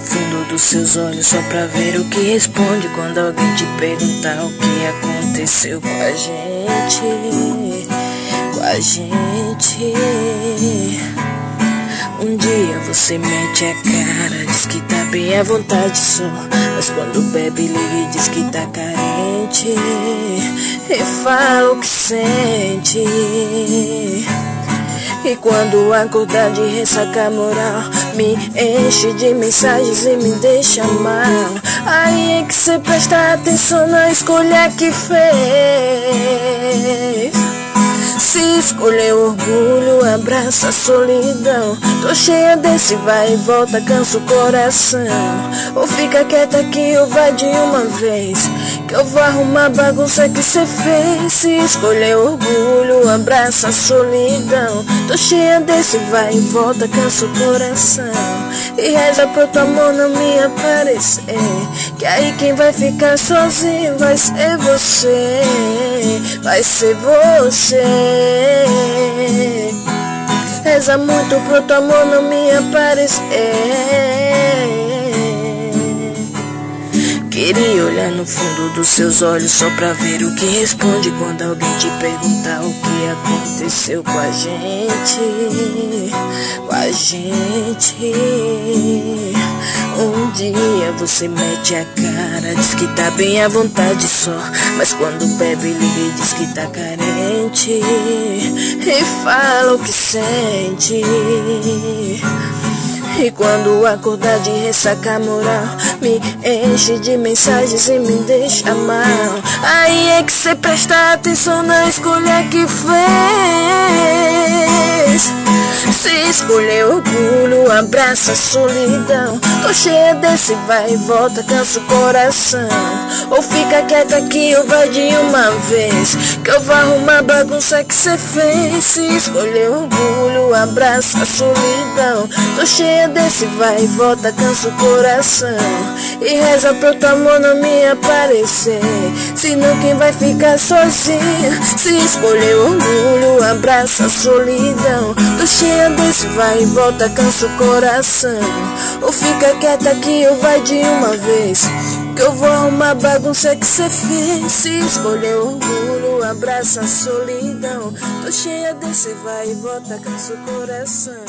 fundo dos seus olhos só pra ver o que responde quando alguém te perguntar o que aconteceu com a gente. Com a gente. Um dia você mete a cara, diz que tá bem à vontade só. Mas quando bebe, liga e diz que tá carente. E fala o que sente. E quando acordar de ressaca moral Me enche de mensagens e me deixa mal. Aí é que cê presta atenção na escolha que fez se escolher orgulho, abraça a solidão. Tô cheia desse vai e volta, cansa o coração. Ou fica quieta aqui ou vai de uma vez. Que eu vou arrumar a bagunça que cê fez. Se escolher orgulho, abraça a solidão. Tô cheia desse vai e volta, cansa o coração. E reza pro teu amor não me aparecer. Que aí quem vai ficar sozinho vai ser você. Vai ser você. Reza muito pro teu amor não me aparecer. Queria olhar no fundo dos seus olhos só pra ver o que responde quando alguém te perguntar o que aconteceu com a gente. Com a gente. Um dia você mete a cara, diz que tá bem à vontade só. Mas quando bebe, liga e diz que tá carente. E fala o que sente. E quando acordar de ressaca moral. Me enche de mensagens e me deixa mal. Aí é que cê presta atenção na escolha que fez Se escolher orgulho, abraça a solidão. Tô cheia desse vai e volta, cansa o coração. Ou fica quieta aqui ou vai de uma vez. Que eu vou arrumar a bagunça que cê fez. Se escolher orgulho, abraça a solidão. Tô cheia desse vai e volta, cansa o coração. E reza pro teu amor não me aparecer. Senão quem vai ficar sozinho? Se escolher orgulho, abraça a solidão. Tô cheia desse vai e volta, cansa o coração. Ou fica quieta aqui ou vai de uma vez. Que eu vou arrumar bagunça que cê fez. Se escolher orgulho, abraça a solidão. Tô cheia desse vai e volta, cansa o coração.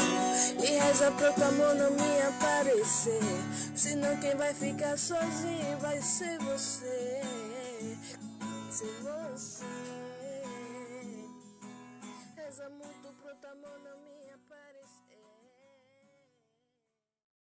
E reza pro teu amor não me aparecer. Senão quem vai ficar sozinho vai ser você. Ser você casa muito pro tamanho.